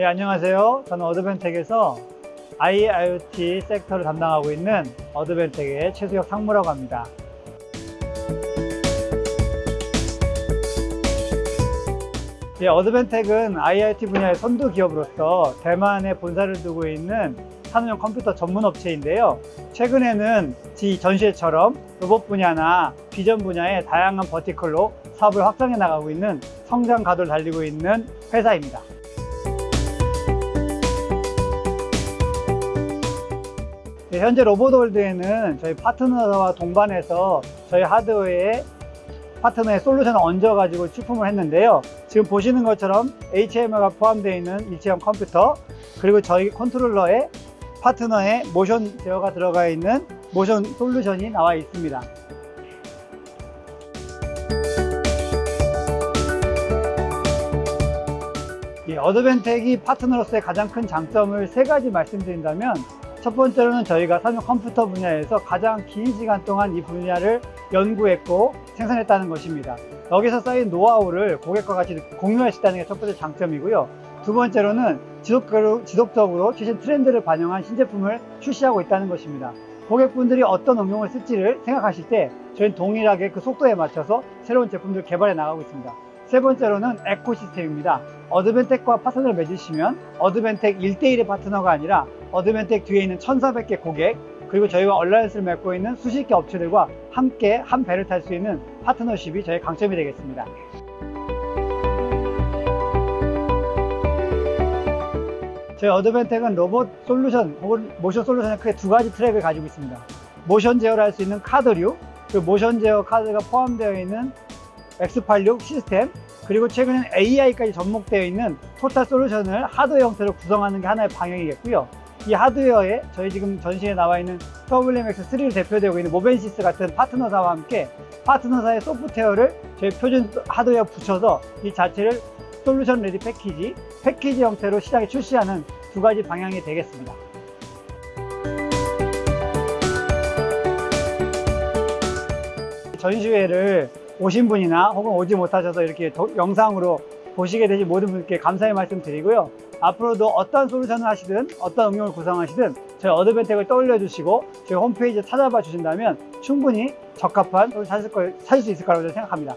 예, 안녕하세요. 저는 Advantech에서 IIoT sector를 담당하고 있는 Advantech의 최수혁 상무라고 합니다. 예, Advantech은 IIoT 분야의 선두 기업으로서 대만에 본사를 두고 있는 산업용 컴퓨터 전문 업체인데요. 최근에는 지 전시회처럼 로봇 분야나 비전 분야의 다양한 vertical로 사업을 확장해 나가고 있는 성장 가도를 달리고 있는 회사입니다. 현재 로봇월드에는 저희 파트너와 동반해서 저희 하드웨어에 파트너의 solution을 얹어가지고 출품을 했는데요. 지금 보시는 것처럼 HMI가 포함되어 있는 일체형 컴퓨터 그리고 저희 컨트롤러에 파트너의 모션 제어가 들어가 있는 모션 솔루션이 나와 있습니다. 이 Advantech이 파트너로서의 가장 큰 장점을 세 가지 말씀드린다면 첫 번째로는 저희가 산업 컴퓨터 분야에서 가장 긴 시간 동안 이 분야를 연구했고 생산했다는 것입니다. 여기서 쌓인 노하우를 고객과 같이 있다는 게 첫 번째 장점이고요. 두 번째로는 지속적으로, 지속적으로 최신 트렌드를 반영한 신제품을 출시하고 있다는 것입니다. 고객분들이 어떤 응용을 쓸지를 생각하실 때 저희는 동일하게 그 속도에 맞춰서 새로운 제품들을 개발해 나가고 있습니다. 세 번째로는 에코시스템입니다. Advantech과 파트너를 맺으시면 Advantech 1대1의 파트너가 아니라 Advantech 뒤에 있는 1400개 고객 그리고 저희와 alliance를 맺고 있는 수십 개 업체들과 함께 한 배를 탈 수 있는 파트너십이 저희 강점이 되겠습니다. 저희 Advantech은 로봇 솔루션 혹은 모션 솔루션의 크게 두 가지 트랙을 가지고 있습니다. 모션 제어를 할 수 있는 카드류, 그리고 모션 제어 카드가 포함되어 있는 X86 시스템, 그리고 최근엔 AI까지 접목되어 있는 total solution을 하드웨어 형태로 구성하는 게 하나의 방향이겠고요. 이 하드웨어에 저희 지금 전시에 나와 있는 WMX3를 대표되고 있는 Movensys 같은 파트너사와 함께 파트너사의 소프트웨어를 저희 표준 하드웨어 붙여서 이 자체를 solution ready package, 패키지 형태로 시장에 출시하는 두 가지 방향이 되겠습니다. 전시회를 오신 분이나 혹은 오지 못하셔서 이렇게 도, 영상으로 보시게 되신 모든 분께 감사의 말씀 드리고요. 앞으로도 어떤 솔루션을 하시든 어떤 응용을 구성하시든 저희 어드벤텍을 떠올려 주시고 저희 홈페이지에 찾아봐 주신다면 충분히 적합한 솔루션 찾을, 걸, 찾을 수 있을 거라고 생각합니다.